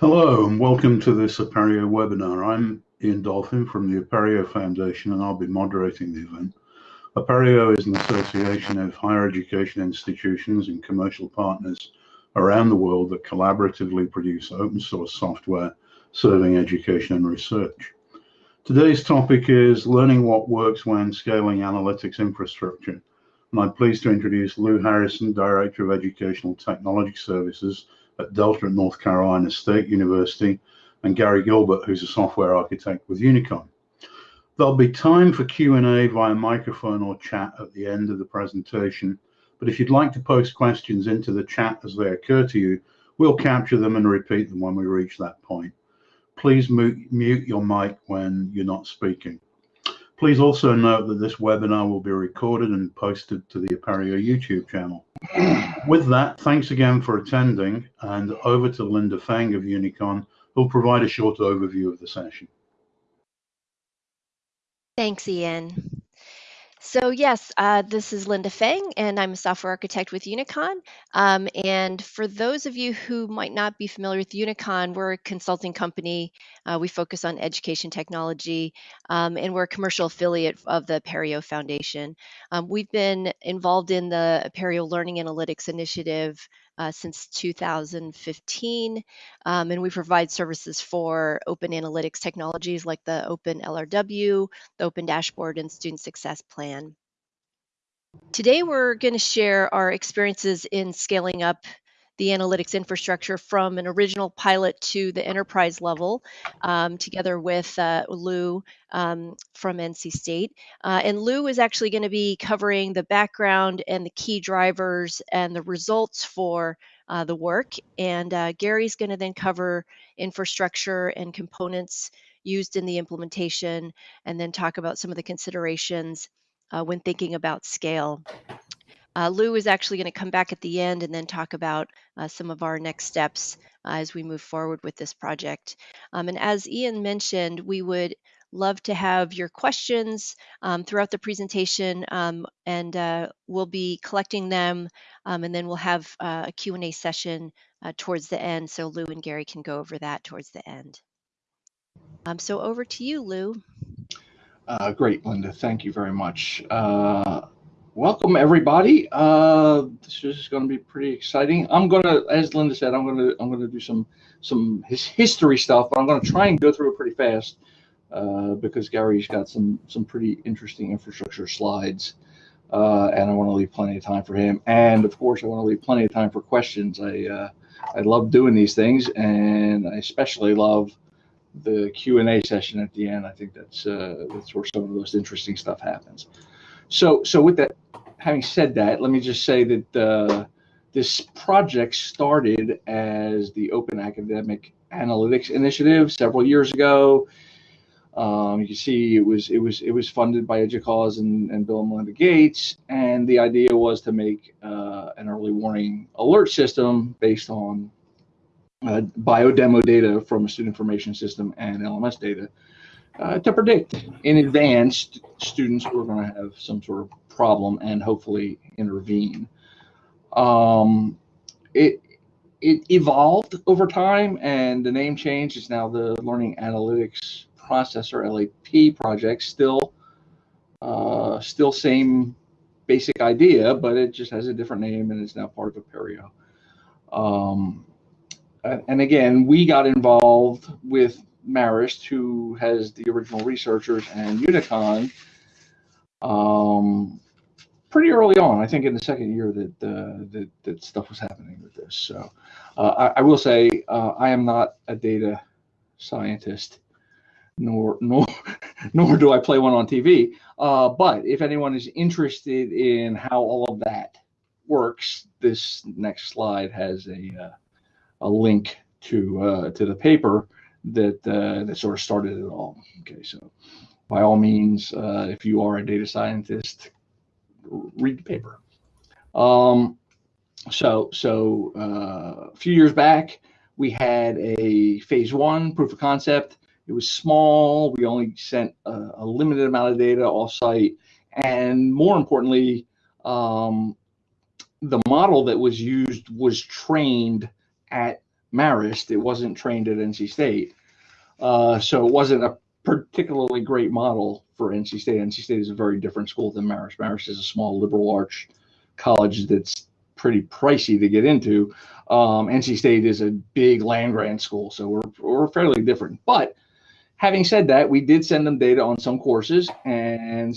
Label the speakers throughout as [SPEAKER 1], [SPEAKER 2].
[SPEAKER 1] Hello and welcome to this Apereo webinar. I'm Ian Dolphin from the Apereo Foundation and I'll be moderating the event. Apereo is an association of higher education institutions and commercial partners around the world that collaboratively produce open source software serving education and research. Today's topic is learning what works when scaling analytics infrastructure. And I'm pleased to introduce Lou Harrison, Director of Educational Technology Services at Delta at North Carolina State University, and Gary Gilbert, who's a software architect with Unicon. There'll be time for Q&A via microphone or chat at the end of the presentation, but if you'd like to post questions into the chat as they occur to you, we'll capture them and repeat them when we reach that point. Please mute your mic when you're not speaking. Please also note that this webinar will be recorded and posted to the Apereo YouTube channel. With that, thanks again for attending and over to Linda Feng of Unicon, who'll provide a short overview of the session.
[SPEAKER 2] Thanks, Ian. So yes, uh, this is Linda Feng, and I'm a software architect with Unicon. Um, and for those of you who might not be familiar with Unicon, we're a consulting company. Uh, we focus on education technology, um, and we're a commercial affiliate of the Apereo Foundation. Um, we've been involved in the Apereo Learning Analytics Initiative uh, since 2015. Um, and we provide services for open analytics technologies like the Open LRW, the Open Dashboard, and Student Success Plan. Today, we're going to share our experiences in scaling up the analytics infrastructure from an original pilot to the enterprise level, um, together with uh, Lou um, from NC State. Uh, and Lou is actually going to be covering the background and the key drivers and the results for uh, the work. And uh, Gary's going to then cover infrastructure and components used in the implementation and then talk about some of the considerations uh, when thinking about scale. Uh, Lou is actually going to come back at the end and then talk about uh, some of our next steps uh, as we move forward with this project. Um, and as Ian mentioned, we would love to have your questions um, throughout the presentation um, and uh, we'll be collecting them um, and then we'll have uh, a Q&A session uh, towards the end so Lou and Gary can go over that towards the end. Um, so over to you, Lou.
[SPEAKER 3] Uh, great, Linda. Thank you very much. Welcome everybody. Uh, this is going to be pretty exciting. I'm going to, as Linda said, I'm going to I'm going to do some some his history stuff, but I'm going to try and go through it pretty fast uh, because Gary's got some some pretty interesting infrastructure slides, uh, and I want to leave plenty of time for him. And of course, I want to leave plenty of time for questions. I uh, I love doing these things, and I especially love the Q and A session at the end. I think that's uh, that's where some of the most interesting stuff happens. So, so with that, having said that, let me just say that uh, this project started as the Open Academic Analytics Initiative several years ago. Um, you can see it was it was it was funded by EDUCAUSE and, and Bill and Melinda Gates, and the idea was to make uh, an early warning alert system based on uh, biodemo data from a student information system and LMS data uh, to predict in advance students who are going to have some sort of problem and hopefully intervene. Um, it it evolved over time, and the name change is now the Learning Analytics Processor LAP project. Still, uh, still same basic idea, but it just has a different name and is now part of Apereo. Um, and again, we got involved with Marist, who has the original researchers, and Unicon, um, pretty early on. I think in the second year that uh, that, that stuff was happening with this. So uh, I, I, will say uh, I am not a data scientist, nor nor nor do I play one on TV. Uh, but if anyone is interested in how all of that works, this next slide has a uh, a link to uh, to the paper that uh, that sort of started it all. Okay, so by all means, uh, if you are a data scientist, read the paper. Um, so so uh, a few years back, we had a phase one proof of concept. It was small. We only sent a, a limited amount of data offsite, and more importantly, um, the model that was used was trained at Marist. It wasn't trained at NC State. Uh, so it wasn't a particularly great model for NC State. NC State is a very different school than Marist. Marist is a small liberal arts college that's pretty pricey to get into. Um, NC State is a big land grant school, so we're, we're fairly different. But having said that, we did send them data on some courses, and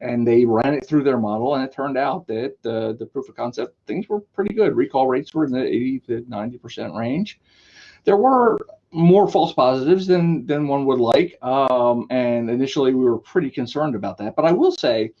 [SPEAKER 3] and they ran it through their model, and it turned out that uh, the proof of concept things were pretty good. Recall rates were in the 80 to 90 percent range. There were more false positives than than one would like, um, and initially we were pretty concerned about that. But I will say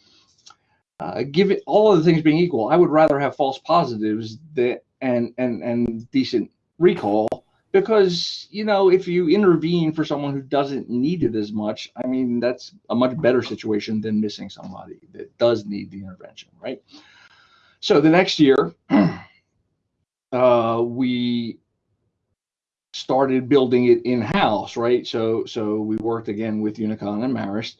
[SPEAKER 3] uh, give it all of the things being equal, I would rather have false positives that and and and decent recall because you know if you intervene for someone who doesn't need it as much, I mean that's a much better situation than missing somebody that does need the intervention, right? So the next year, uh, we started building it in house, right? So so we worked again with Unicon and Marist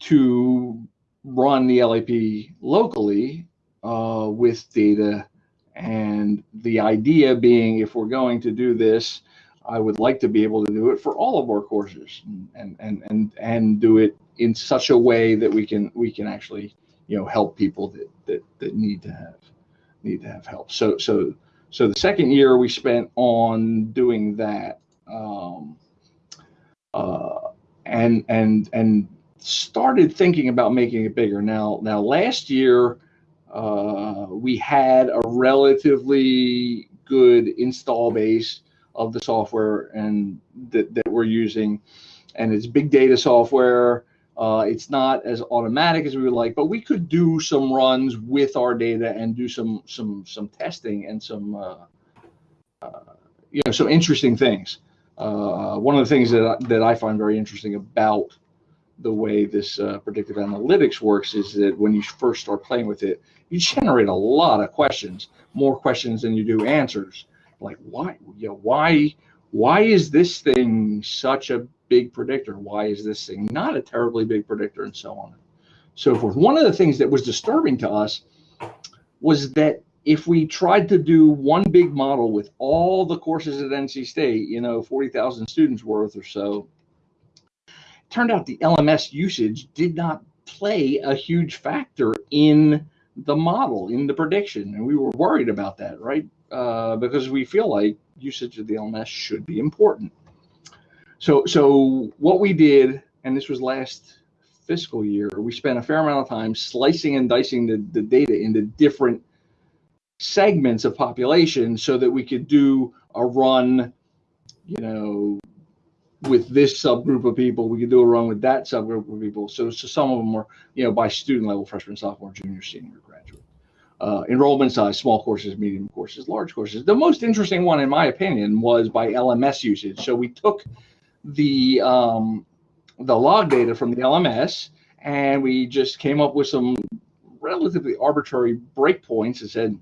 [SPEAKER 3] to run the LAP locally uh, with data. And the idea being, if we're going to do this, I would like to be able to do it for all of our courses and and and and do it in such a way that we can we can actually you know help people that that, that need to have need to have help. So so so the second year we spent on doing that. Um, uh, and and and started thinking about making it bigger. Now, now last year uh, we had a relatively good install base of the software and that, that we're using, and it's big data software. Uh, it's not as automatic as we would like, but we could do some runs with our data and do some some some testing and some uh, uh, you know some interesting things. Uh, one of the things that I, that I find very interesting about the way this uh, predictive analytics works is that when you first start playing with it, you generate a lot of questions, more questions than you do answers. Like why, you know, why, why is this thing such a big predictor? Why is this thing not a terribly big predictor, and so on, and so forth. One of the things that was disturbing to us was that if we tried to do one big model with all the courses at NC State, you know, 40,000 students worth or so, turned out the LMS usage did not play a huge factor in the model, in the prediction. And we were worried about that, right? Uh, because we feel like usage of the LMS should be important. So, so what we did, and this was last fiscal year, we spent a fair amount of time slicing and dicing the, the data into different segments of population so that we could do a run, you know, with this subgroup of people. We could do a run with that subgroup of people. So, so some of them were, you know, by student level, freshman, sophomore, junior, senior, graduate. Uh, enrollment size, small courses, medium courses, large courses. The most interesting one, in my opinion, was by LMS usage. So we took the um, the log data from the LMS and we just came up with some relatively arbitrary breakpoints and said,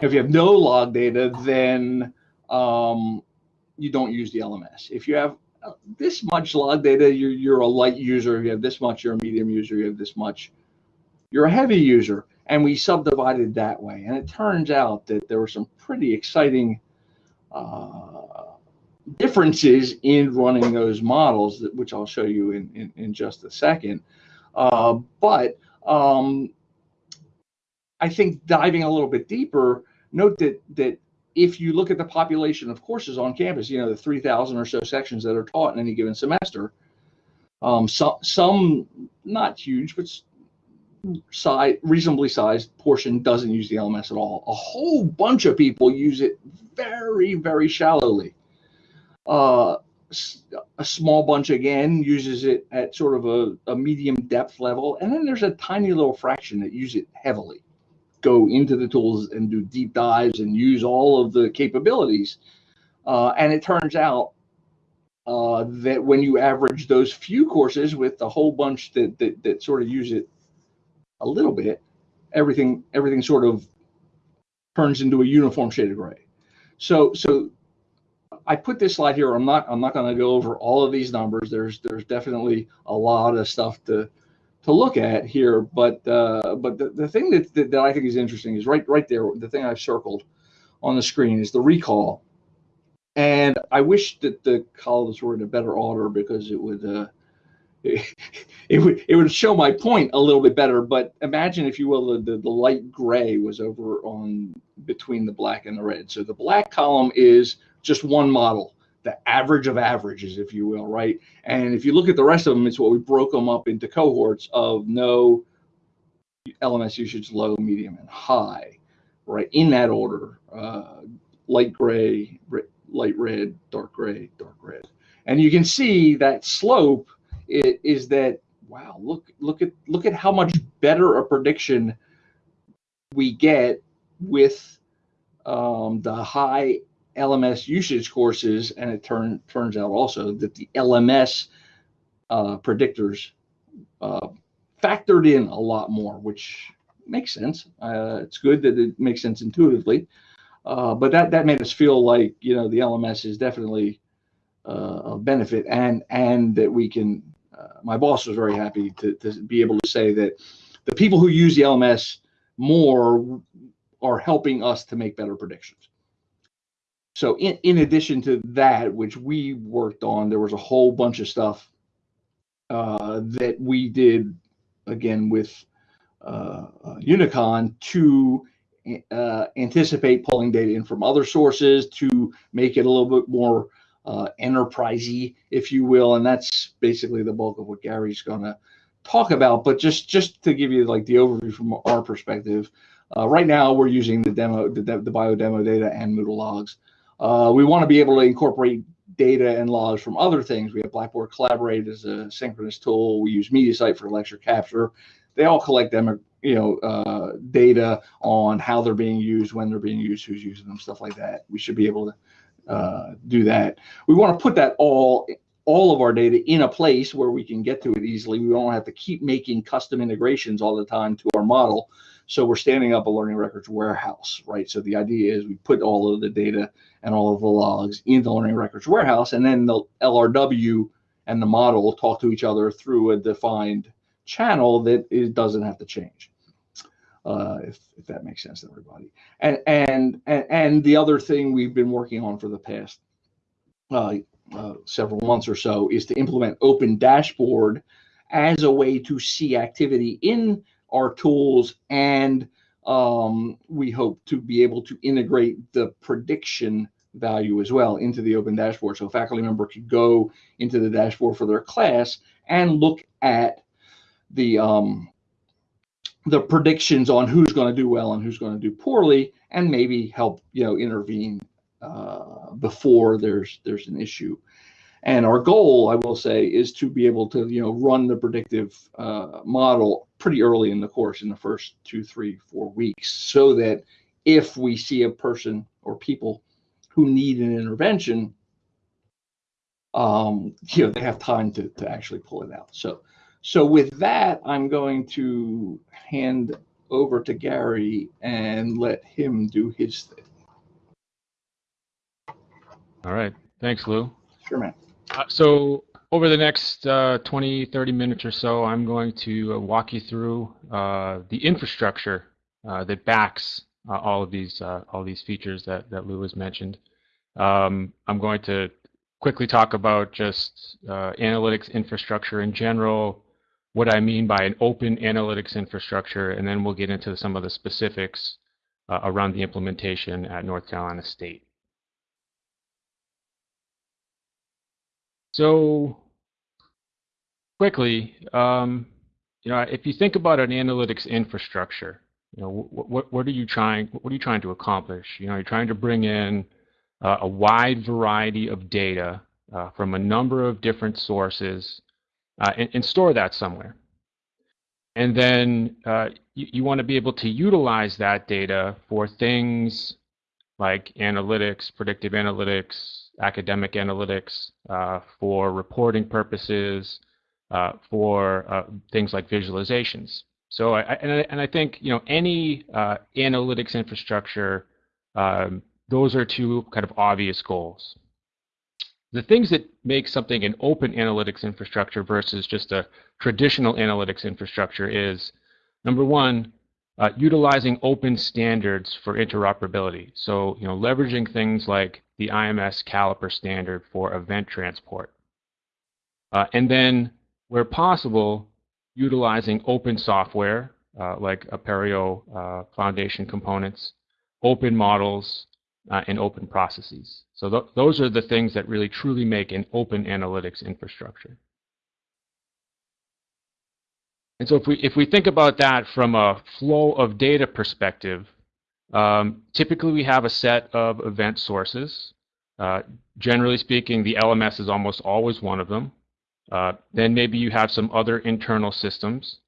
[SPEAKER 3] if you have no log data, then um, you don't use the LMS. If you have uh, this much log data, you're, you're a light user. If you have this much, you're a medium user. You have this much, you're a heavy user. And we subdivided that way. And it turns out that there were some pretty exciting uh, differences in running those models, which I'll show you in, in, in just a second. Uh, but um, I think diving a little bit deeper, note that that if you look at the population of courses on campus, you know, the 3,000 or so sections that are taught in any given semester, um, so, some not huge, but size, reasonably sized portion doesn't use the LMS at all. A whole bunch of people use it very, very shallowly. Uh, a small bunch again uses it at sort of a, a medium depth level, and then there's a tiny little fraction that use it heavily go into the tools and do deep dives and use all of the capabilities. Uh, and it turns out uh, that when you average those few courses with the whole bunch that, that, that sort of use it a little bit, everything everything sort of turns into a uniform shade of gray. So so I put this slide here. I'm not I'm not going to go over all of these numbers. There's there's definitely a lot of stuff to to look at here. But uh, but the, the thing that, that, that I think is interesting is right right there. The thing I've circled on the screen is the recall. and I wish that the columns were in a better order because it would uh, it, it, would it would show my point a little bit better. But imagine, if you will, the, the, the light gray was over on between the black and the red. So the black column is just one model, the average of averages, if you will, right? And if you look at the rest of them, it's what we broke them up into cohorts of no LMS usage, low, medium, and high, right? In that order, uh, light gray, light red, dark gray, dark red. And you can see that slope is that wow, look look at look at how much better a prediction we get with um, the high LMS usage courses, and it turn, turns out also that the LMS uh, predictors uh, factored in a lot more, which makes sense. Uh, it's good that it makes sense intuitively. Uh, but that that made us feel like you know the LMS is definitely uh, a benefit, and and that we can. Uh, my boss was very happy to to be able to say that the people who use the LMS more are helping us to make better predictions. So in, in addition to that, which we worked on, there was a whole bunch of stuff uh, that we did again with uh, uh, Unicon to uh, anticipate pulling data in from other sources to make it a little bit more uh, enterprisey, if you will. And that's basically the bulk of what Gary's going to talk about. But just just to give you like the overview from our perspective, uh, right now we're using the demo, the, the bio demo data and Moodle logs. Uh, we want to be able to incorporate data and logs from other things. We have Blackboard Collaborate as a synchronous tool. We use MediaSite for lecture capture. They all collect them you know uh, data on how they're being used, when they're being used, who's using them, stuff like that. We should be able to uh, do that. We want to put that all all of our data in a place where we can get to it easily. We don't have to keep making custom integrations all the time to our model. So we're standing up a learning records warehouse, right? So the idea is we put all of the data and all of the logs in the learning records warehouse, and then the LRW and the model talk to each other through a defined channel that it doesn't have to change. Uh, if, if that makes sense to everybody. And, and and and the other thing we've been working on for the past uh, uh, several months or so is to implement Open Dashboard as a way to see activity in our tools, and um, we hope to be able to integrate the prediction value as well into the Open Dashboard. So a faculty member could go into the dashboard for their class and look at the um, the predictions on who's going to do well and who's going to do poorly, and maybe help you know intervene uh, before there's there's an issue. And our goal, I will say, is to be able to you know run the predictive uh, model pretty early in the course, in the first two, three, four weeks, so that if we see a person or people who need an intervention, um, you know, they have time to, to actually pull it out. So so with that, I'm going to hand over to Gary and let him do his thing.
[SPEAKER 4] All right. Thanks, Lou.
[SPEAKER 3] Sure, man.
[SPEAKER 4] Uh, so over the next uh, 20, 30 minutes or so, I'm going to uh, walk you through uh, the infrastructure uh, that backs uh, all of these all these features that, that Lou has mentioned. Um, I'm going to quickly talk about just analytics infrastructure in general, what I mean by an open analytics infrastructure, and then we'll get into some of the specifics around the implementation at North Carolina State. So quickly, um, you know, if you think about an analytics infrastructure, you know, what, what, what, are you trying, what are you trying to accomplish? You know, you're trying to bring in uh, a wide variety of data uh, from a number of different sources uh, and, and, store that somewhere. And then uh, you, you want to be able to utilize that data for things like analytics, predictive analytics, academic analytics, uh, for reporting purposes, uh, for uh, things like visualizations. So, I, and, I, and I think you know any uh, analytics infrastructure, um, those are two kind of obvious goals the things that make something an open analytics infrastructure versus just a traditional analytics infrastructure is number one, uh, utilizing open standards for interoperability. So, you know, leveraging things like the IMS caliper standard for event transport. Uh, and then, where possible, utilizing open software uh, like Apereo uh, Foundation components, open models, uh, and open processes. So th those are the things that really truly make an open analytics infrastructure. And so if we, if we think about that from a flow of data perspective, um, typically we have a set of event sources. Uh, generally speaking, the LMS is almost always one of them. Uh, then maybe you have some other internal systems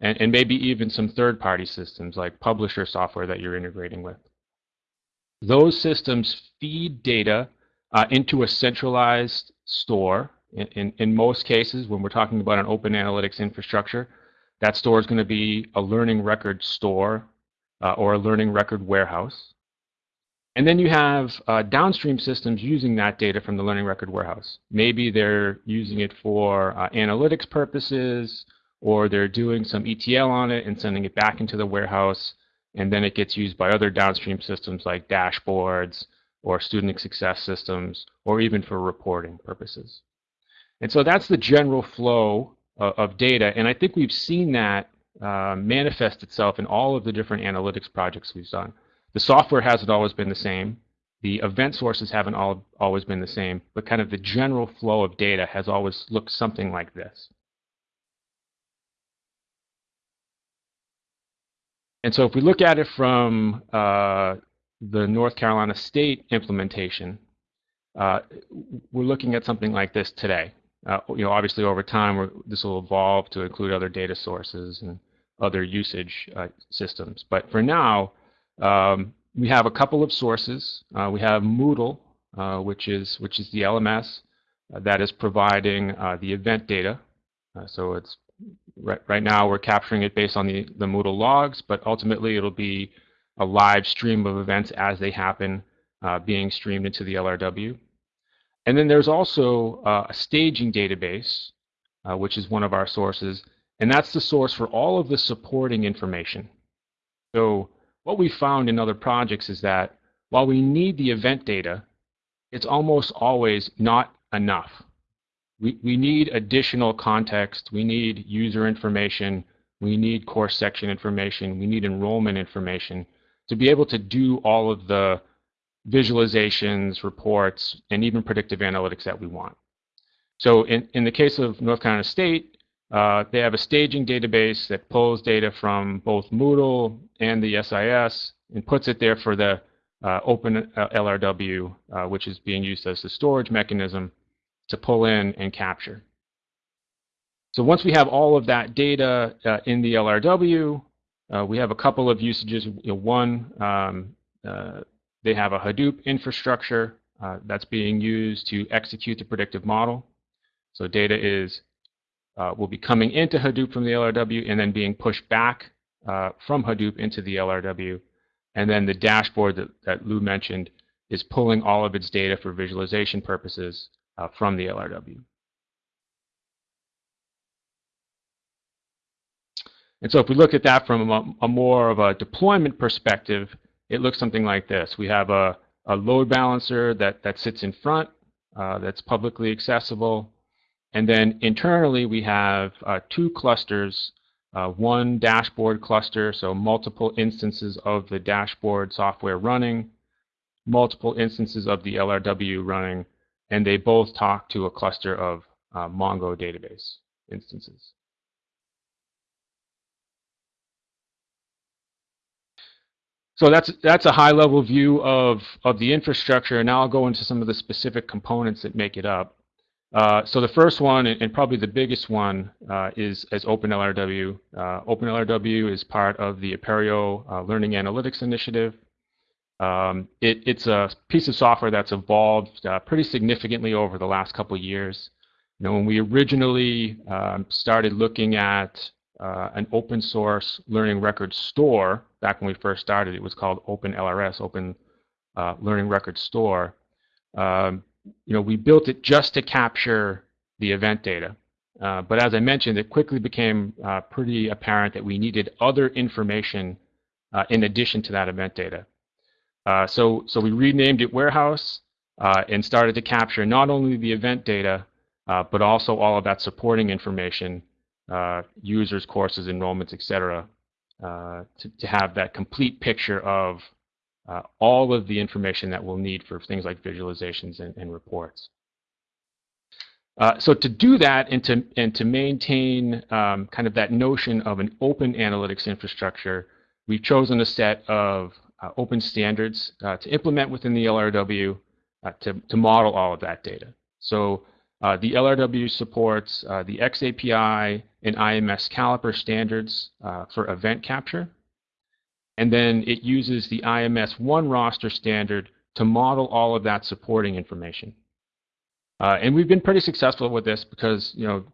[SPEAKER 4] and, and maybe even some third-party systems like publisher software that you're integrating with. Those systems feed data uh, into a centralized store. In, in, in, most cases, when we're talking about an open analytics infrastructure, that store is going to be a learning record store uh, or a learning record warehouse. And then you have uh, downstream systems using that data from the learning record warehouse. Maybe they're using it for uh, analytics purposes, or they're doing some ETL on it and sending it back into the warehouse, and then it gets used by other downstream systems like dashboards or student success systems, or even for reporting purposes. And so that's the general flow uh, of data. And I think we've seen that uh, manifest itself in all of the different analytics projects we've done. The software hasn't always been the same. The event sources haven't all, always been the same, but kind of the general flow of data has always looked something like this. And so if we look at it from uh, the North Carolina State implementation, uh, we're looking at something like this today. Uh, you know, obviously over time, this will evolve to include other data sources and other usage uh, systems. But for now, um, we have a couple of sources. Uh, we have Moodle, uh, which is which is the LMS uh, that is providing uh, the event data. so it's right, right now we're capturing it based on the, the Moodle logs, but ultimately it'll be a live stream of events as they happen being streamed into the LRW. And then there's also uh, a staging database, uh, which is one of our sources, and that's the source for all of the supporting information. So what we found in other projects is that while we need the event data, it's almost always not enough. We, we need additional context, we need user information, we need course section information, we need enrollment information to be able to do all of the visualizations, reports, and even predictive analytics that we want. So in, in the case of North Carolina State, uh, they have a staging database that pulls data from both Moodle and the SIS and puts it there for the uh, open LRW, uh, which is being used as the storage mechanism to pull in and capture. So once we have all of that data uh, in the LRW, uh, we have a couple of usages. You know, one, um, uh, they have a Hadoop infrastructure uh, that's being used to execute the predictive model. So data is uh, will be coming into Hadoop from the LRW and then being pushed back uh, from Hadoop into the LRW. And then the dashboard that, that Lou mentioned is pulling all of its data for visualization purposes uh, from the LRW. And so if we look at that from a, a more of a deployment perspective, it looks something like this. We have a, a load balancer that, that sits in front uh, that's publicly accessible. And then internally, we have uh, two clusters, uh, one dashboard cluster, so multiple instances of the dashboard software running, multiple instances of the LRW running, and they both talk to a cluster of uh, Mongo database instances. So that's that's a high level view of of the infrastructure. And now I'll go into some of the specific components that make it up. Uh, so the first one, and probably the biggest one, uh, is as OpenLRW. Uh, OpenLRW is part of the Apereo uh, Learning Analytics Initiative. Um, it, it's a piece of software that's evolved uh, pretty significantly over the last couple years. You know, when we originally um, started looking at an open source learning record store. Back when we first started, it was called Open LRS, Open Learning Record Store. Um, you know, we built it just to capture the event data. Uh, but as I mentioned, it quickly became uh, pretty apparent that we needed other information uh, in addition to that event data. Uh, so, so we renamed it Warehouse, uh, and started to capture not only the event data, uh, but also all of that supporting information, users, courses, enrollments, etc., uh, to, to have that complete picture of uh, all of the information that we'll need for things like visualizations and, and reports. Uh, so to do that and to, and to maintain um, kind of that notion of an open analytics infrastructure, we've chosen a set of uh, open standards uh, to implement within the LRW uh, to, to model all of that data. So uh, the LRW supports the XAPI and IMS caliper standards for event capture. And then it uses the IMS one roster standard to model all of that supporting information. Uh, and we've been pretty successful with this because you know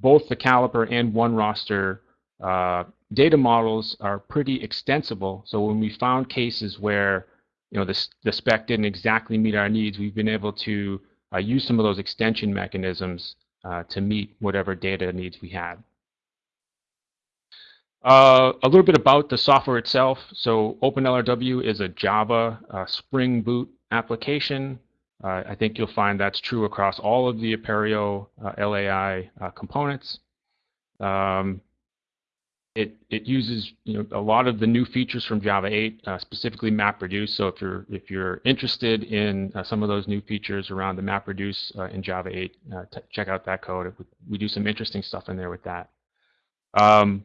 [SPEAKER 4] both the caliper and one roster uh, data models are pretty extensible. So when we found cases where you know the, the spec didn't exactly meet our needs, we've been able to uh, use some of those extension mechanisms uh, to meet whatever data needs we had. Uh, a little bit about the software itself. So OpenLRW is a Java uh, Spring Boot application uh, I think you'll find that's true across all of the Apereo uh, LAI uh, components. Um, it, it uses you know, a lot of the new features from Java 8, uh, specifically MapReduce. So if you're if you're interested in some of those new features around the MapReduce in Java 8, check out that code. We do some interesting stuff in there with that. Um,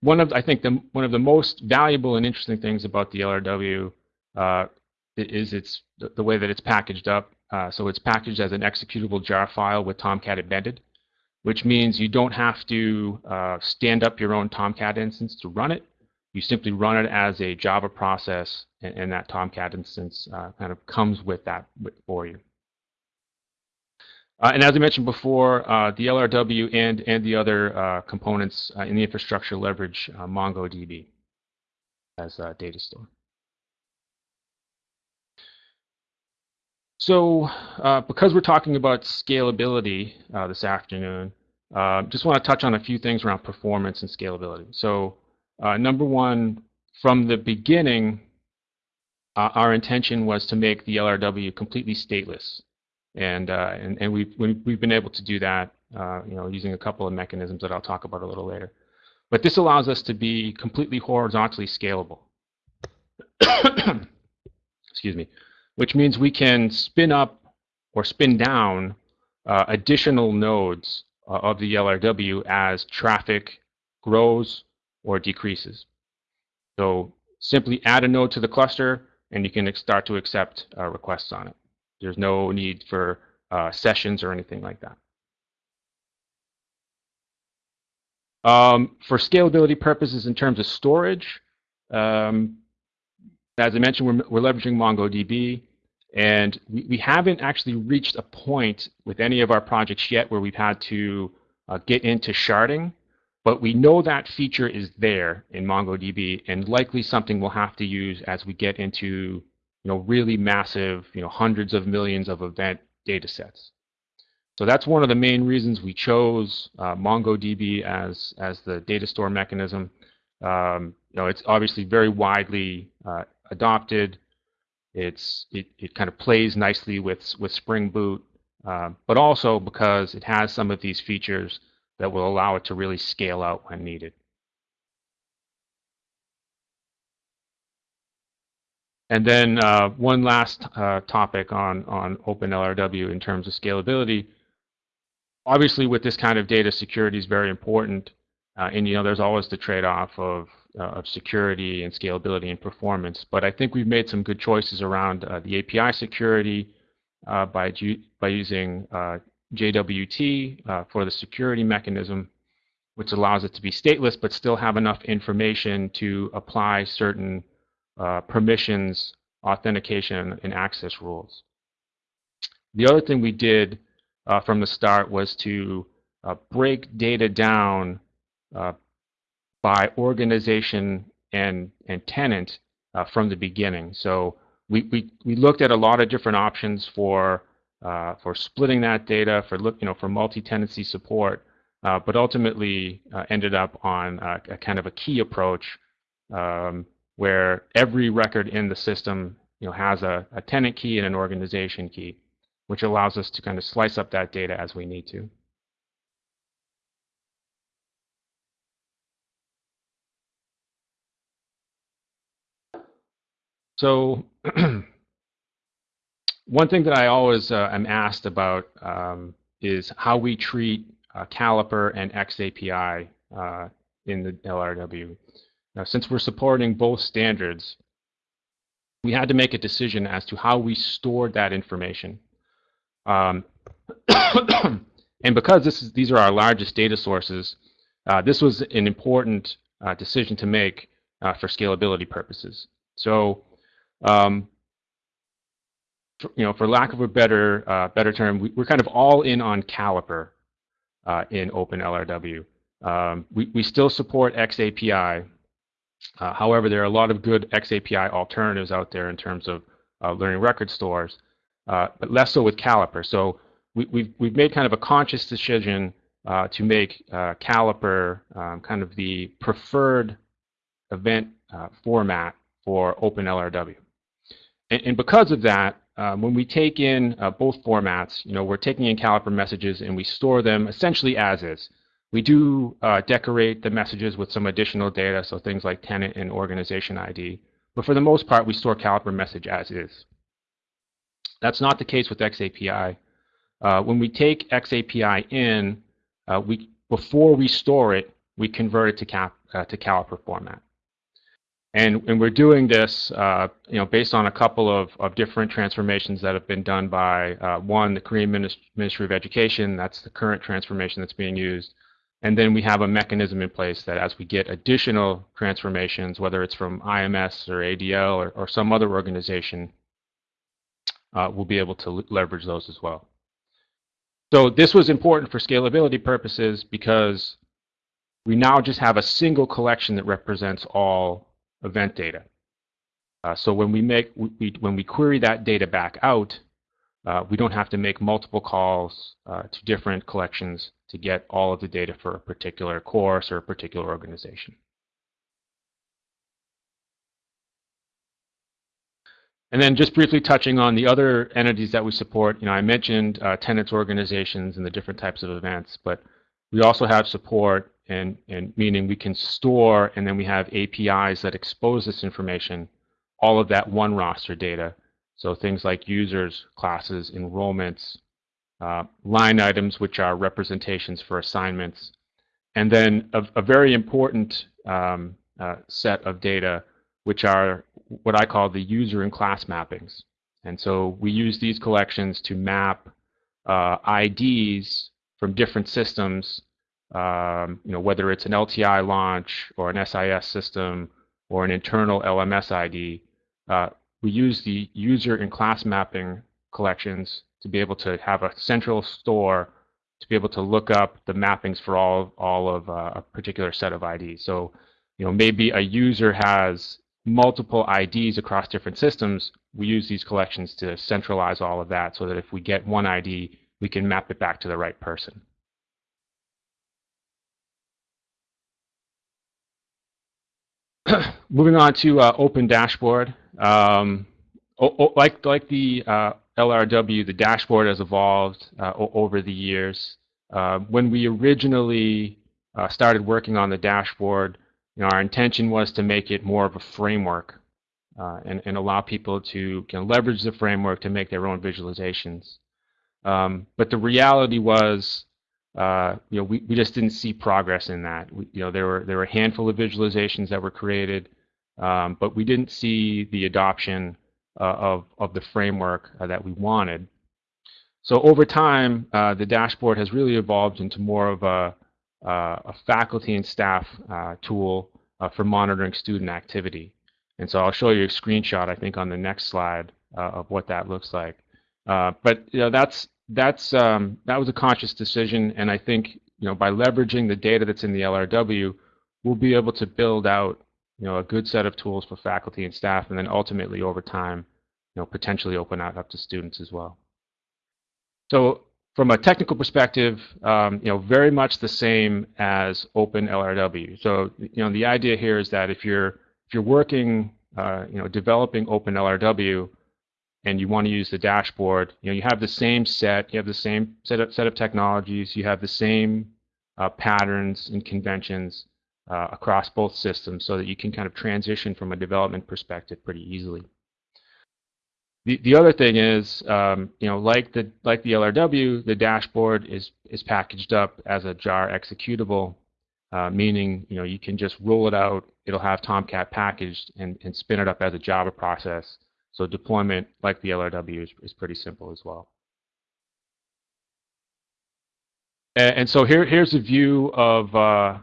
[SPEAKER 4] one of I think the one of the most valuable and interesting things about the LRW is it's the way that it's packaged up. Uh, so it's packaged as an executable jar file with Tomcat embedded, which means you don't have to uh, stand up your own Tomcat instance to run it. You simply run it as a Java process, and, and that Tomcat instance uh, kind of comes with that for you. Uh, and as I mentioned before, uh, the LRW and, and the other uh, components in the infrastructure leverage MongoDB as a data store. So uh, because we're talking about scalability uh, this afternoon, uh, just want to touch on a few things around performance and scalability. So uh, number one, from the beginning, uh, our intention was to make the LRW completely stateless. And, uh, and, and we've, we've been able to do that you know, using a couple of mechanisms that I'll talk about a little later. But this allows us to be completely horizontally scalable. Excuse me which means we can spin up or spin down uh, additional nodes uh, of the LRW as traffic grows or decreases. So simply add a node to the cluster and you can start to accept uh, requests on it. There's no need for uh, sessions or anything like that. Um, for scalability purposes in terms of storage, um, as I mentioned, we're, we're leveraging MongoDB. And we, we haven't actually reached a point with any of our projects yet where we've had to uh, get into sharding, but we know that feature is there in MongoDB and likely something we'll have to use as we get into you know, really massive, you know, hundreds of millions of event data sets. So that's one of the main reasons we chose uh, MongoDB as, as the data store mechanism. Um, you know, it's obviously very widely uh, adopted. It's it, it kind of plays nicely with with Spring Boot, uh, but also because it has some of these features that will allow it to really scale out when needed. And then uh, one last uh, topic on, on OpenLRW in terms of scalability. Obviously, with this kind of data, security is very important. Uh, and you know, there's always the trade-off of uh, of security and scalability and performance. But I think we've made some good choices around uh, the API security uh, by, by using JWT for the security mechanism, which allows it to be stateless but still have enough information to apply certain uh, permissions, authentication, and access rules. The other thing we did from the start was to break data down by organization and, and tenant uh, from the beginning. So we, we, we looked at a lot of different options for, uh, for splitting that data, for, look, you know, for multi-tenancy support, uh, but ultimately uh, ended up on a, a, kind of a key approach um, where every record in the system you know, has a, a tenant key and an organization key, which allows us to kind of slice up that data as we need to. So one thing that I always uh, am asked about um, is how we treat uh, Caliper and XAPI uh, in the LRW. Now, since we're supporting both standards, we had to make a decision as to how we stored that information. Um, and because this is, these are our largest data sources, uh, this was an important uh, decision to make uh, for scalability purposes. So um, for, you know, for lack of a better uh, better term, we, are kind of all in on Caliper uh, in OpenLRW. Um, we, we still support XAPI. Uh, however, there are a lot of good XAPI alternatives out there in terms of uh, learning record stores, uh, but less so with Caliper. So we, have we've, we've made kind of a conscious decision uh, to make Caliper um, kind of the preferred event format for OpenLRW. And, and because of that, um, when we take in uh, both formats, you know, we're taking in Caliper messages and we store them essentially as is. We do uh, decorate the messages with some additional data, so things like tenant and organization ID. But for the most part, we store Caliper message as is. That's not the case with XAPI. Uh, when we take XAPI in, uh, we before we store it, we convert it to, cap, uh, to Caliper format. And, and we're doing this, uh, you know, based on a couple of, of different transformations that have been done by uh, one, the Korean Ministry of Education. That's the current transformation that's being used. And then we have a mechanism in place that as we get additional transformations, whether it's from IMS or ADL or, or some other organization, uh, we'll be able to leverage those as well. So this was important for scalability purposes because we now just have a single collection that represents all event data. Uh, so when we make we, when we query that data back out, uh, we don't have to make multiple calls uh, to different collections to get all of the data for a particular course or a particular organization. And then just briefly touching on the other entities that we support, you know, I mentioned uh, tenants organizations and the different types of events, but we also have support and, and meaning we can store and then we have APIs that expose this information, all of that one roster data. So things like users, classes, enrollments, uh, line items, which are representations for assignments, and then a, a very important um, uh, set of data, which are what I call the user and class mappings. And so we use these collections to map uh, IDs from different systems um, you know, whether it's an LTI launch or an SIS system or an internal LMS ID, uh, we use the user and class mapping collections to be able to have a central store to be able to look up the mappings for all all of uh, a particular set of IDs. So, you know, maybe a user has multiple IDs across different systems. We use these collections to centralize all of that so that if we get one ID, we can map it back to the right person. moving on to uh, Open Dashboard. Um, like like the uh, LRW, the dashboard has evolved uh, over the years. Uh, when we originally uh, started working on the dashboard, you know, our intention was to make it more of a framework uh, and, and allow people to can leverage the framework to make their own visualizations. Um, but the reality was uh, you know, we, we just didn't see progress in that. We, you know, there were there were a handful of visualizations that were created, um, but we didn't see the adoption uh, of of the framework uh, that we wanted. So over time, uh, the dashboard has really evolved into more of a, uh, a faculty and staff uh, tool for monitoring student activity. And so I'll show you a screenshot, I think, on the next slide of what that looks like. but you know, that's that's um, that was a conscious decision, and I think you know by leveraging the data that's in the LRW, we'll be able to build out you know a good set of tools for faculty and staff, and then ultimately over time, you know potentially open that up to students as well. So from a technical perspective, um, you know very much the same as Open LRW. So you know the idea here is that if you're if you're working uh, you know, developing Open LRW, and you want to use the dashboard, you know, you have the same set, you have the same set of, set of technologies, you have the same uh, patterns and conventions uh, across both systems so that you can kind of transition from a development perspective pretty easily. The, the other thing is, um, you know, like the like the LRW, the dashboard is is packaged up as a jar executable, uh, meaning you know you can just roll it out. It'll have Tomcat packaged and, and spin it up as a Java process. So deployment, like the LRW, is, is pretty simple as well. And, and so here here's a view of uh,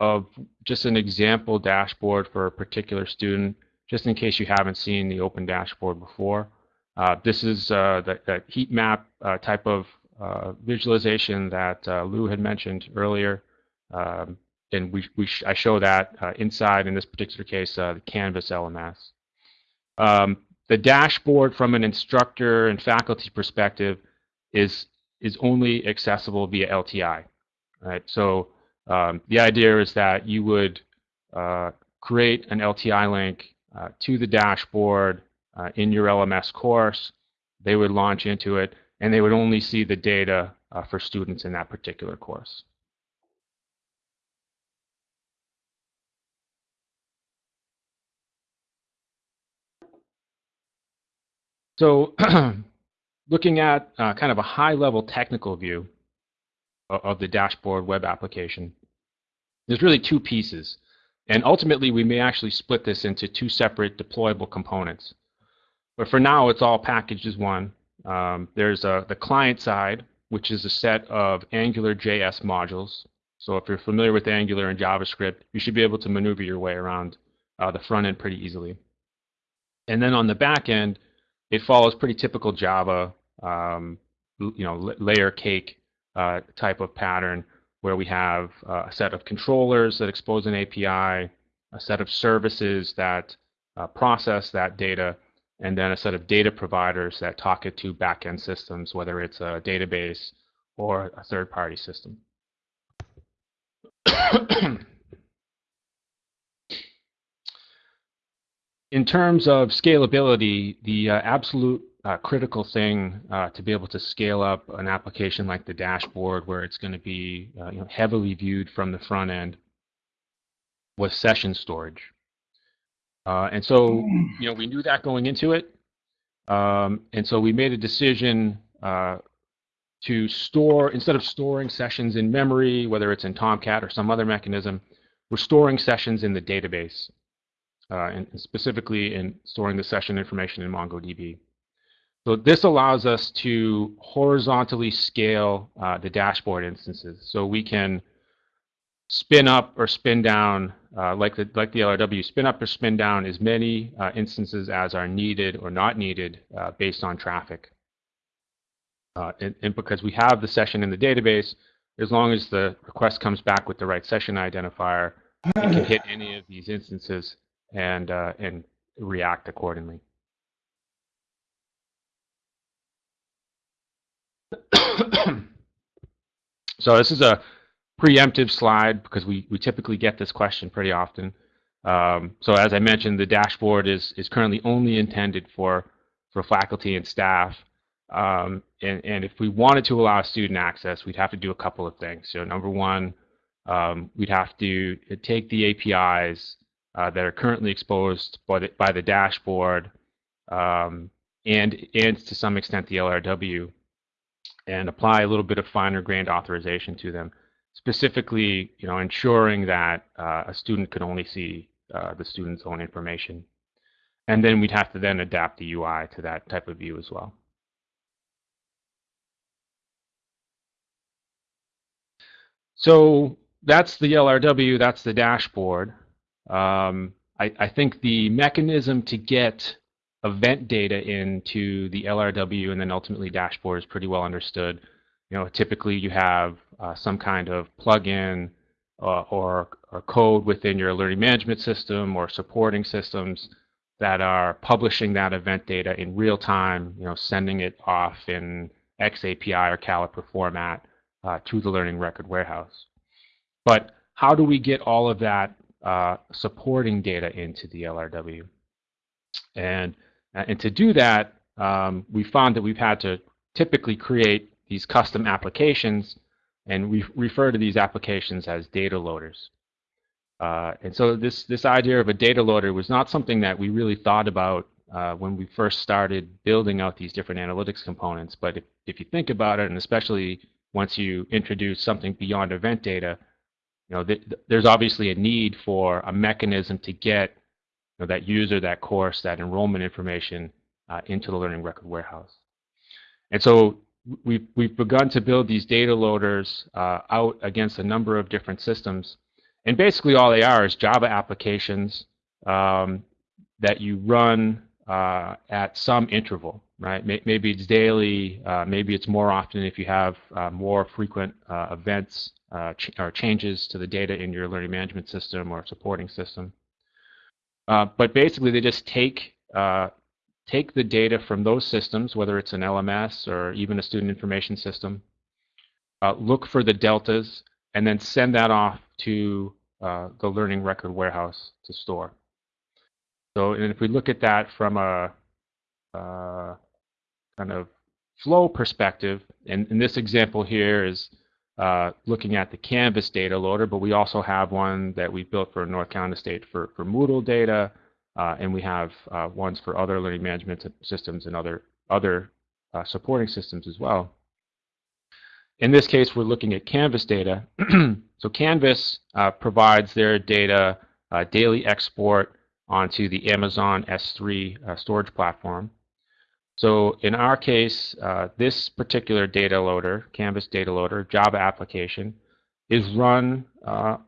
[SPEAKER 4] of just an example dashboard for a particular student, just in case you haven't seen the open dashboard before. Uh, this is uh, that, that, heat map uh, type of uh, visualization that uh, Lou had mentioned earlier. Um, and we, we sh I show that uh, inside, in this particular case, the Canvas LMS. Um, the dashboard from an instructor and faculty perspective is, is only accessible via LTI. Right? So um, the idea is that you would create an LTI link to the dashboard uh, in your LMS course. They would launch into it, and they would only see the data uh, for students in that particular course. So looking at uh, kind of a high-level technical view of, the dashboard web application, there's really two pieces. And ultimately, we may actually split this into two separate deployable components. But for now, it's all packaged as one. Um, there's a, the client side, which is a set of Angular JS modules. So if you're familiar with Angular and JavaScript, you should be able to maneuver your way around uh, the front end pretty easily. And then on the back end, it follows pretty typical Java, um, you know, layer cake uh, type of pattern where we have uh, a set of controllers that expose an API, a set of services that uh, process that data, and then a set of data providers that talk it to backend systems, whether it's a database or a third-party system. In terms of scalability, the uh, absolute uh, critical thing uh, to be able to scale up an application like the dashboard where it's going to be uh, you know, heavily viewed from the front end was session storage. Uh, and so, mm. you know, we knew that going into it. Um, and so we made a decision uh, to store, instead of storing sessions in memory, whether it's in Tomcat or some other mechanism, we're storing sessions in the database, uh, and specifically in storing the session information in MongoDB. So this allows us to horizontally scale uh, the dashboard instances. So we can spin up or spin down, uh, like the like the LRW, spin up or spin down as many uh, instances as are needed or not needed uh, based on traffic. Uh, and, and, because we have the session in the database, as long as the request comes back with the right session identifier, it can hit any of these instances and uh, and react accordingly. so this is a preemptive slide because we, we typically get this question pretty often. Um, so as I mentioned, the dashboard is, is currently only intended for, for faculty and staff. Um, and, and if we wanted to allow student access, we'd have to do a couple of things. So number one, um, we'd have to take the APIs uh, that are currently exposed by the, by the dashboard um, and, and to some extent the LRW and apply a little bit of finer grained authorization to them specifically, you know, ensuring that uh, a student could only see uh, the student's own information. And then we'd have to then adapt the UI to that type of view as well. So that's the LRW, that's the dashboard. Um, I, I, think the mechanism to get event data into the LRW and then ultimately dashboard is pretty well understood. You know, typically you have uh, some kind of plugin uh, or, or code within your learning management system or supporting systems that are publishing that event data in real time, you know, sending it off in XAPI or Caliper format uh, to the learning record warehouse. But how do we get all of that uh, supporting data into the LRW? And, and to do that, um, we found that we've had to typically create these custom applications, and we refer to these applications as data loaders. Uh, and so this, this idea of a data loader was not something that we really thought about uh, when we first started building out these different analytics components. But if, if you think about it, and especially once you introduce something beyond event data, you know, th there's obviously a need for a mechanism to get know, that user, that course, that enrollment information uh, into the learning record warehouse. And so we've, we've begun to build these data loaders uh, out against a number of different systems. And basically all they are is Java applications um, that you run uh, at some interval, right? Maybe it's daily, uh, maybe it's more often if you have uh, more frequent uh, events ch or changes to the data in your learning management system or supporting system. Uh, but basically, they just take uh, take the data from those systems, whether it's an LMS or even a student information system, uh, look for the deltas, and then send that off to the learning record warehouse to store. So and if we look at that from a uh, kind of flow perspective, and in this example here is uh, looking at the Canvas data loader, but we also have one that we built for North Carolina State for, for Moodle data, uh, and we have uh, ones for other learning management systems and other, other uh, supporting systems as well. In this case, we're looking at Canvas data. so Canvas uh, provides their data daily export onto the Amazon S3 uh, storage platform. So in our case, uh, this particular data loader, Canvas data loader, Java application, is run uh,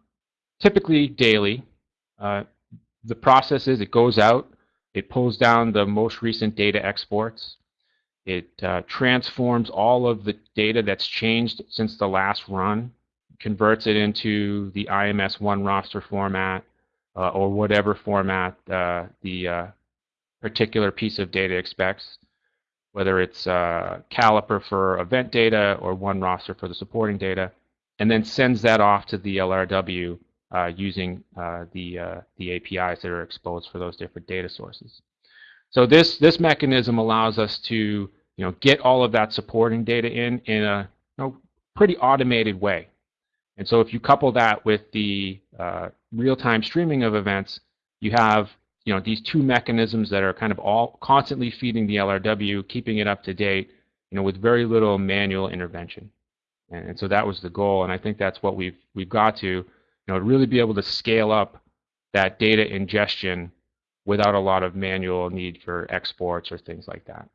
[SPEAKER 4] typically daily. Uh, the process is it goes out, it pulls down the most recent data exports, it uh, transforms all of the data that's changed since the last run, converts it into the IMS one roster format, uh, or whatever format uh, the particular piece of data expects, whether it's uh, Caliper for event data or one roster for the supporting data, and then sends that off to the LRW uh, using uh, the, the APIs that are exposed for those different data sources. So this, this mechanism allows us to you know, get all of that supporting data in in a you know, pretty automated way. And so if you couple that with the uh, real-time streaming of events, you have you know these two mechanisms that are kind of all constantly feeding the LRW, keeping it up to date, you know, with very little manual intervention. And, and so that was the goal, and I think that's what we've we've got to, you know, really be able to scale up that data ingestion without a lot of manual need for exports or things like that.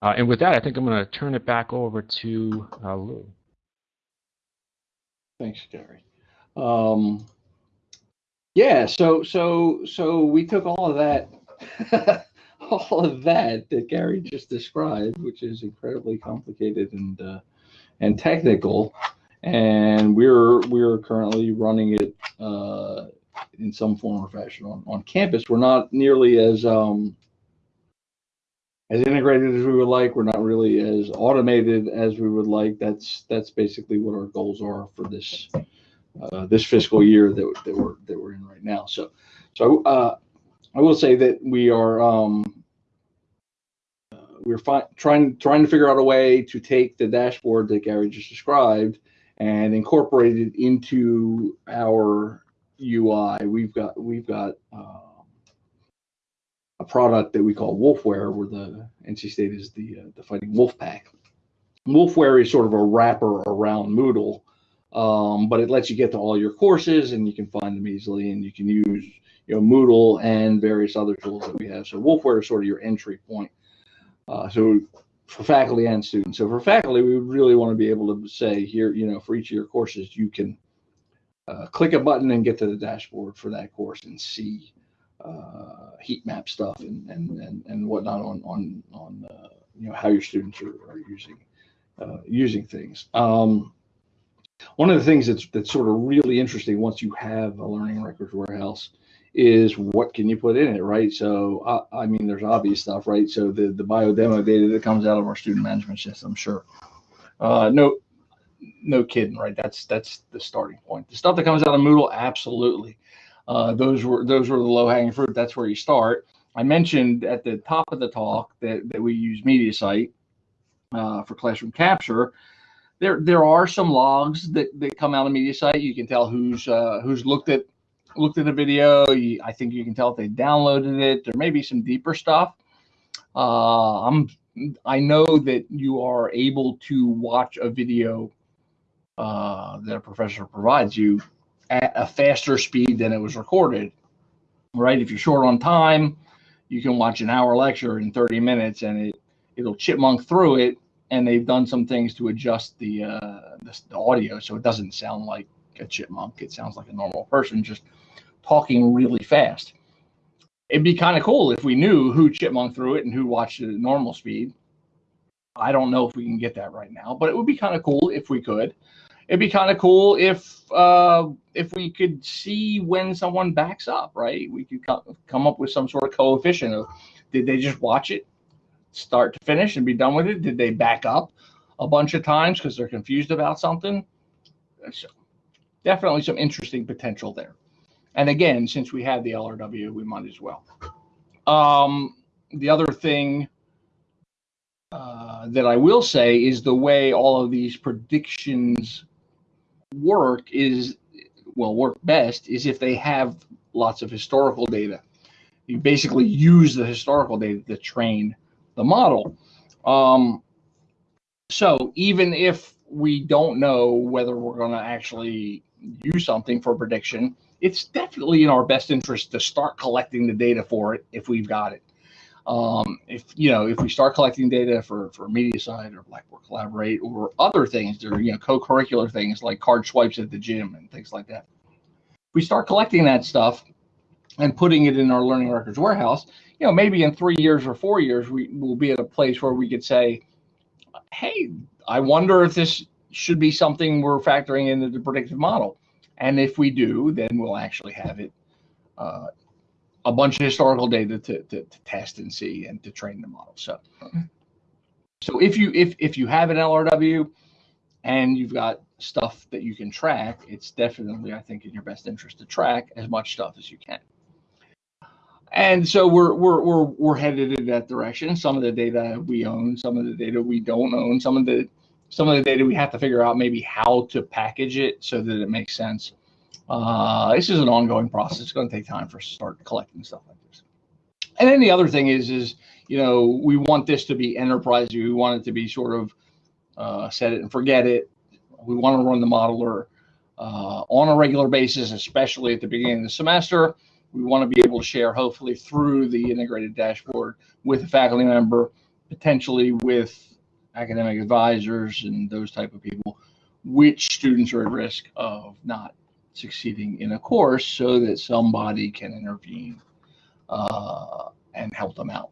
[SPEAKER 4] Uh, and with that, I think I'm going to turn it back over to uh, Lou.
[SPEAKER 3] Thanks, Gary. Um, yeah, so so so we took all of that, all of that that Gary just described, which is incredibly complicated and uh, and technical, and we're we're currently running it uh, in some form or fashion on, on campus. We're not nearly as um, as integrated as we would like. We're not really as automated as we would like. That's that's basically what our goals are for this uh, this fiscal year that, that we're that we're in right now. So so uh, I will say that we are um, uh, we're trying trying to figure out a way to take the dashboard that Gary just described and incorporate it into our UI. We've got we've got uh, a product that we call Wolfware, where the NC State is the uh, the Fighting Wolf Pack. Wolfware is sort of a wrapper around Moodle, um, but it lets you get to all your courses and you can find them easily, and you can use you know Moodle and various other tools that we have. So Wolfware is sort of your entry point. Uh, so for faculty and students. So for faculty, we really want to be able to say here, you know, for each of your courses, you can uh, click a button and get to the dashboard for that course and see uh, heat map stuff and, and, and, and whatnot on, on, on uh, you know, how your students are, are using, uh, using things. Um, one of the things that's, that's sort of really interesting once you have a learning records warehouse is what can you put in it, right? So, uh, I mean, there's obvious stuff, right? So the, the bio demo data that comes out of our student management system, I'm sure. Uh, no, no kidding, right? That's, that's the starting point. The stuff that comes out of Moodle, absolutely. Uh, those were those were the low hanging fruit. That's where you start. I mentioned at the top of the talk that, that we use MediaSite uh, for classroom capture. There there are some logs that, that come out of MediaSite. You can tell who's uh, who's looked at looked at a video. You, I think you can tell if they downloaded it. There may be some deeper stuff. Uh, I'm I know that you are able to watch a video uh, that a professor provides you at a faster speed than it was recorded. Right? If you're short on time, you can watch an hour lecture in 30 minutes, and it it'll chipmunk through it. And they've done some things to adjust the, uh, the, the audio so it doesn't sound like a chipmunk. It sounds like a normal person just talking really fast. It'd be kind of cool if we knew who chipmunk through it and who watched it at normal speed. I don't know if we can get that right now, but it would be kind of cool if we could. It'd be kind of cool if uh, if we could see when someone backs up, right? We could come up with some sort of coefficient of did they just watch it start to finish and be done with it? Did they back up a bunch of times because they're confused about something? So definitely some interesting potential there. And again, since we have the LRW, we might as well. Um, the other thing uh, that I will say is the way all of these predictions work is, well, work best is if they have lots of historical data. You basically use the historical data to train the model. Um, so even if we don't know whether we're going to actually use something for prediction, it's definitely in our best interest to start collecting the data for it if we've got it. Um, if you know, if we start collecting data for for MediaSite or Blackboard Collaborate or other things, are you know co-curricular things like card swipes at the gym and things like that. If we start collecting that stuff and putting it in our learning records warehouse, you know, maybe in three years or four years, we will be at a place where we could say, hey, I wonder if this should be something we're factoring into the predictive model. And if we do, then we'll actually have it uh, a bunch of historical data to, to, to, test and see and to train the model. So, so if you if if you have an LRW and you've got stuff that you can track, it's definitely I think in your best interest to track as much stuff as you can. And so we're we're we're we're headed in that direction. Some of the data we own, some of the data we don't own, some of the some of the data we have to figure out maybe how to package it so that it makes sense. Uh, this is an ongoing process. It's going to take time for start collecting stuff like this. And then the other thing is, is you know, we want this to be enterprise. We want it to be sort of uh, set it and forget it. We want to run the modeler uh, on a regular basis, especially at the beginning of the semester we want to be able to share hopefully through the integrated dashboard with a faculty member, potentially with academic advisors and those type of people, which students are at risk of not succeeding in a course so that somebody can intervene uh, and help them out.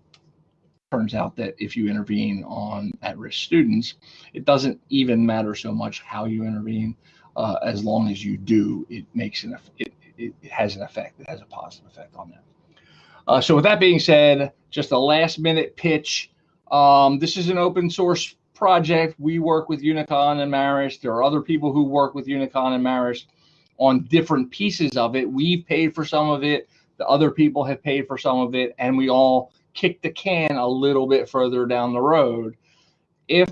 [SPEAKER 3] Turns out that if you intervene on at-risk students, it doesn't even matter so much how you intervene, uh, as long as you do, it makes an it, it, it has an effect. It has a positive effect on them. Uh, so with that being said, just a last minute pitch. Um, this is an open source project. We work with Unicon and Marist. There are other people who work with Unicon and Marist on different pieces of it. We've paid for some of it. The other people have paid for some of it, and we all kick the can a little bit further down the road. If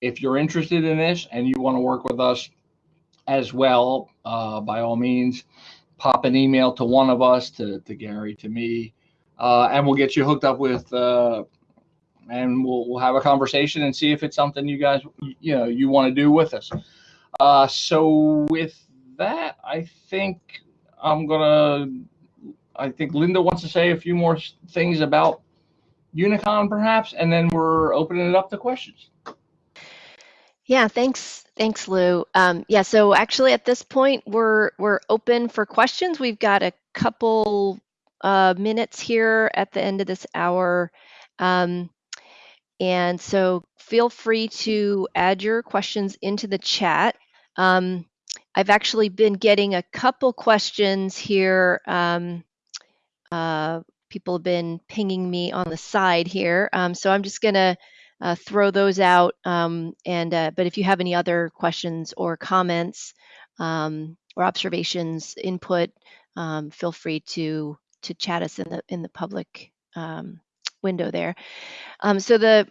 [SPEAKER 3] if you're interested in this and you want to work with us, as well, uh, by all means, pop an email to one of us, to, to Gary, to me, uh, and we'll get you hooked up with, uh, and we'll, we'll have a conversation and see if it's something you guys, you know, you want to do with us. Uh, so with that, I think I'm gonna, I think Linda wants to say a few more things about Unicon perhaps, and then we're opening it up to questions.
[SPEAKER 2] Yeah, thanks, thanks, Lou. Um, yeah, so actually at this point we're we're open for questions. We've got a couple uh, minutes here at the end of this hour, um, and so feel free to add your questions into the chat. Um, I've actually been getting a couple questions here. Um, uh, people have been pinging me on the side here, um, so I'm just gonna uh, throw those out. Um, and uh, but if you have any other questions or comments, um, or observations, input, um, feel free to to chat us in the in the public um, window there. Um, so the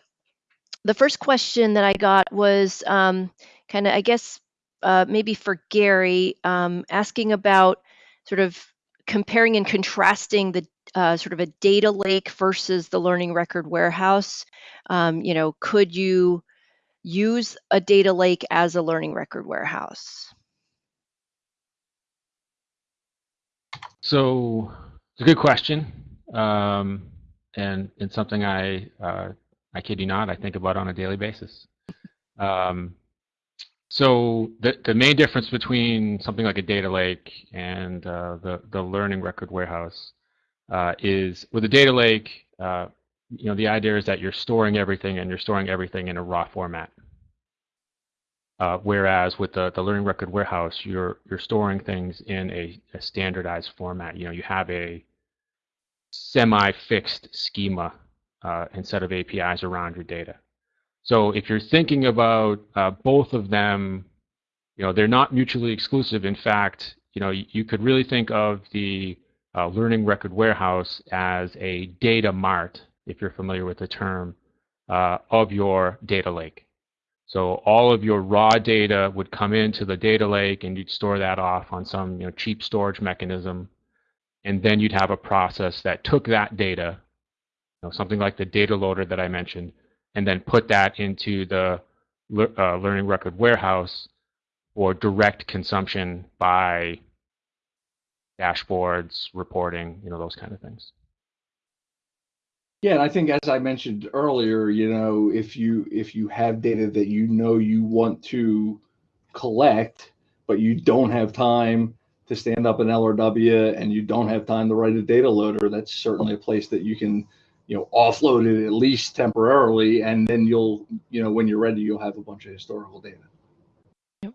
[SPEAKER 2] the first question that I got was um, kind of, I guess, uh, maybe for Gary, asking about sort of comparing and contrasting the uh, sort of a data lake versus the learning record warehouse. Um, you know, could you use a data lake as a learning record warehouse?
[SPEAKER 4] So it's a good question, um, and and something I uh, I kid you not I think about on a daily basis. Um, so the the main difference between something like a data lake and uh, the the learning record warehouse uh, is with a data lake, uh, you know, the idea is that you're storing everything and you're storing everything in a raw format. Uh, whereas with the, the learning record warehouse, you're you're storing things in a, a standardized format. You know, you have a semi-fixed schema uh, and set of APIs around your data. So if you're thinking about uh, both of them, you know, they're not mutually exclusive. In fact, you know, you, could really think of the uh, learning record warehouse as a data mart, if you're familiar with the term, uh, of your data lake. So all of your raw data would come into the data lake and you'd store that off on some you know, cheap storage mechanism. And then you'd have a process that took that data, you know, something like the data loader that I mentioned, and then put that into the uh, learning record warehouse for direct consumption by dashboards, reporting, you know, those kind of things.
[SPEAKER 3] Yeah, and I think as I mentioned earlier, you know, if you if you have data that you know you want to collect, but you don't have time to stand up an LRW and you don't have time to write a data loader, that's certainly a place that you can, you know, offload it at least temporarily, and then you'll, you know, when you're ready, you'll have a bunch of historical data. Yep.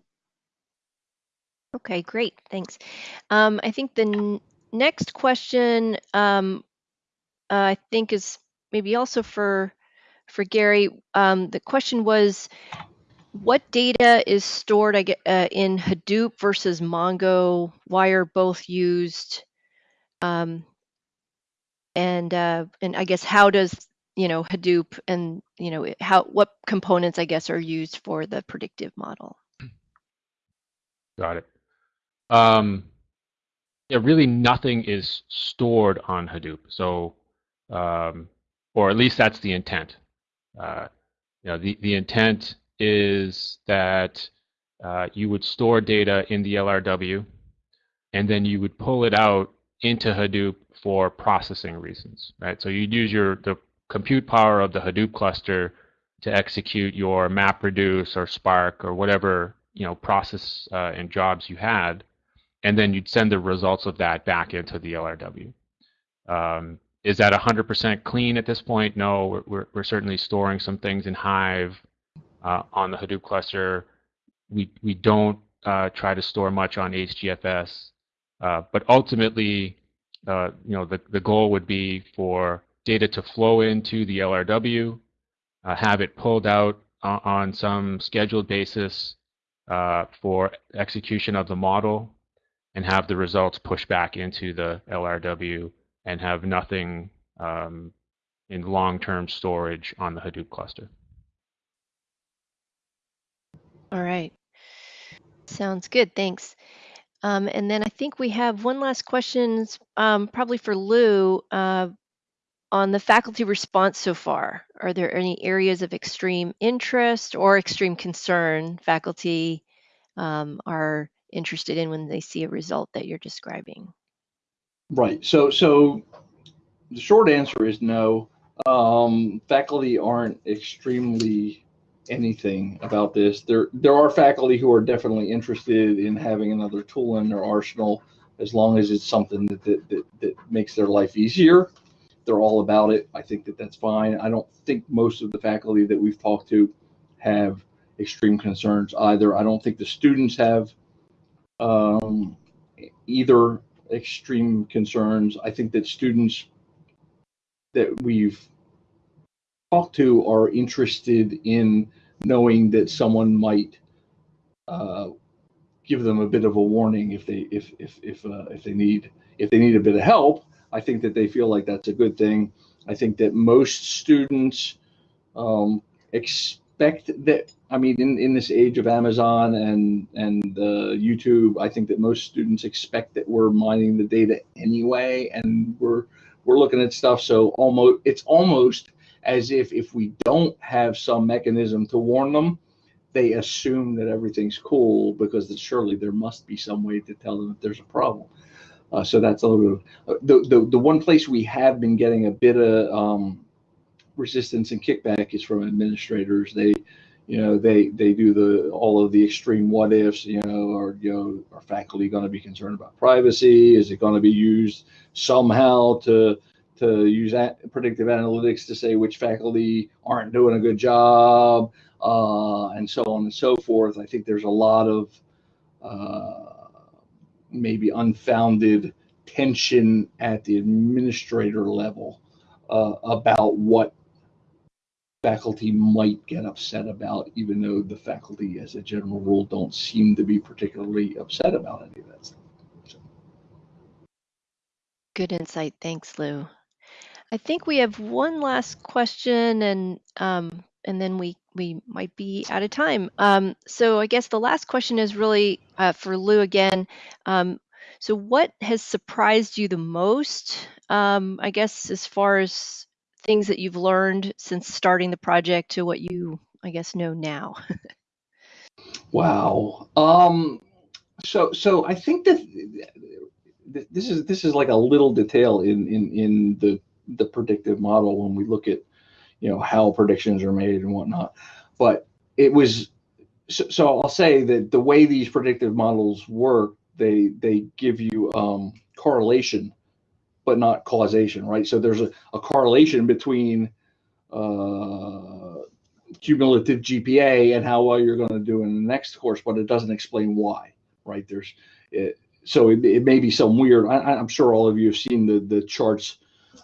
[SPEAKER 2] okay, great, thanks. Um, I think the next question um, uh, I think is maybe also for for Gary. Um, the question was, what data is stored I get, uh, in Hadoop versus Mongo? Why are both used? Um, and uh, and I guess how does you know Hadoop and you know how what components I guess are used for the predictive model?
[SPEAKER 4] Got it. Um, yeah, really nothing is stored on Hadoop. So um, or at least that's the intent. Uh, you know, the, the intent is that uh, you would store data in the LRW, and then you would pull it out into Hadoop for processing reasons, right? So you'd use your the compute power of the Hadoop cluster to execute your MapReduce or Spark or whatever you know process uh, and jobs you had, and then you'd send the results of that back into the LRW. Um, is that 100% clean at this point? No, we're, we're, we're certainly storing some things in Hive uh, on the Hadoop cluster. We, we don't uh, try to store much on HDFS, uh, but ultimately, uh, you know, the, the goal would be for data to flow into the LRW, uh, have it pulled out on some scheduled basis uh, for execution of the model, and have the results pushed back into the LRW and have nothing um, in long-term storage on the Hadoop cluster.
[SPEAKER 2] All right. Sounds good. Thanks. Um, and then I think we have one last question, um, probably for Lou, uh, on the faculty response so far. Are there any areas of extreme interest or extreme concern faculty um, are interested in when they see a result that you're describing?
[SPEAKER 3] Right. So, so the short answer is no. Um, faculty aren't extremely anything about this. There, there are faculty who are definitely interested in having another tool in their arsenal, as long as it's something that that, that, that makes their life easier. They're all about it. I think that that's fine. I don't think most of the faculty that we've talked to have extreme concerns either. I don't think the students have um, either extreme concerns. I think that students that we've talked to are interested in knowing that someone might uh, give them a bit of a warning if they if if if uh, if they need if they need a bit of help. I think that they feel like that's a good thing. I think that most students um, expect that. I mean, in, in this age of Amazon and and uh, YouTube, I think that most students expect that we're mining the data anyway, and we're we're looking at stuff. So almost it's almost as if if we don't have some mechanism to warn them, they assume that everything's cool because surely there must be some way to tell them if there's a problem. Uh, so that's a little bit of, uh, the, the the one place we have been getting a bit of um, resistance and kickback is from administrators. They, you know, they they do the all of the extreme what ifs. You know, are you know are faculty going to be concerned about privacy? Is it going to be used somehow to to use predictive analytics to say which faculty aren't doing a good job, uh, and so on and so forth. I think there's a lot of uh, maybe unfounded tension at the administrator level uh, about what faculty might get upset about, even though the faculty, as a general rule, don't seem to be particularly upset about any of that stuff. So.
[SPEAKER 2] Good insight. Thanks, Lou. I think we have one last question, and um, and then we we might be out of time. Um, so I guess the last question is really uh, for Lou again. Um, so what has surprised you the most? Um, I guess as far as things that you've learned since starting the project to what you, I guess, know now.
[SPEAKER 3] wow. Um, so so I think that this is this is like a little detail in in in the the predictive model when we look at you know how predictions are made and whatnot. But it was so, so i'll say that the way these predictive models work they they give you um, correlation but not causation right? So there's a, a correlation between uh, cumulative gpa and how well you're going to do in the next course but it doesn't explain why right? There's it, so it, it may be some weird I, i'm sure all of you have seen the the charts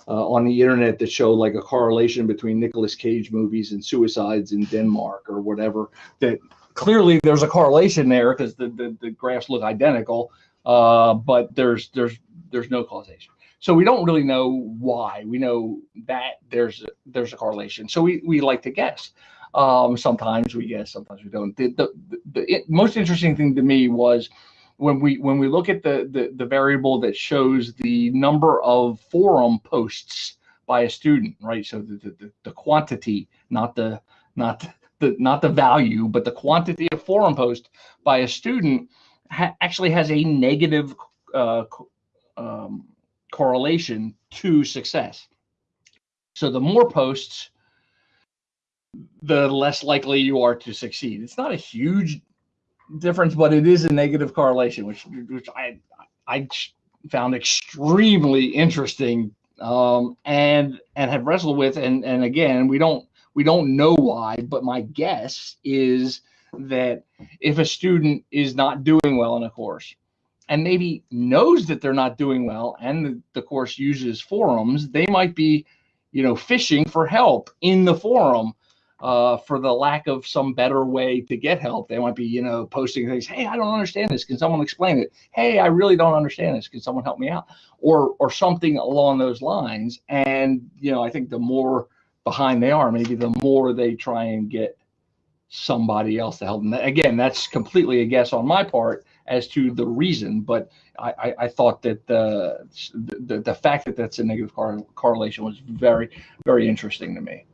[SPEAKER 3] uh, on the internet that show like a correlation between Nicolas Cage movies and suicides in Denmark or whatever. That clearly there's a correlation there because the, the, the graphs look identical, uh, but there's there's there's no causation. So we don't really know why. We know that there's a, there's a correlation. So we, we like to guess. Um, sometimes we guess, sometimes we don't. The, the, the, the most interesting thing to me was when we when we look at the, the the variable that shows the number of forum posts by a student, right? So the the, the quantity, not the not the not the value, but the quantity of forum post by a student ha actually has a negative uh, um, correlation to success. So the more posts, the less likely you are to succeed. It's not a huge difference, but it is a negative correlation, which which I I found extremely interesting um, and and have wrestled with. And and again, we don't we don't know why, but my guess is that if a student is not doing well in a course and maybe knows that they're not doing well and the, the course uses forums, they might be, you know, fishing for help in the forum uh, for the lack of some better way to get help. They might be, you know, posting things. Hey, I don't understand this. Can someone explain it? Hey, I really don't understand this. Can someone help me out? Or or something along those lines. And you know, I think the more behind they are, maybe the more they try and get somebody else to help them. Again, that's completely a guess on my part as to the reason, but I, I, I thought that the, the the fact that that's a negative correlation was very very interesting to me.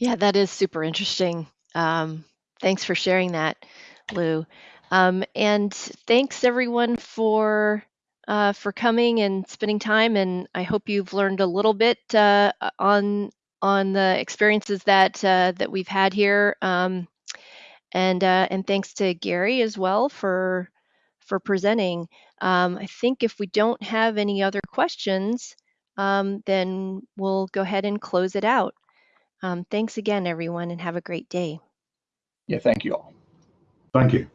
[SPEAKER 2] Yeah, that is super interesting. Um, thanks for sharing that, Lou. Um, and thanks everyone for uh, for coming and spending time. And I hope you've learned a little bit uh, on on the experiences that uh, that we've had here. Um, and uh, and thanks to Gary as well for for presenting. Um, I think if we don't have any other questions, um, then we'll go ahead and close it out. Um, thanks again, everyone, and have a great day.
[SPEAKER 3] Yeah, thank you all.
[SPEAKER 1] Thank you.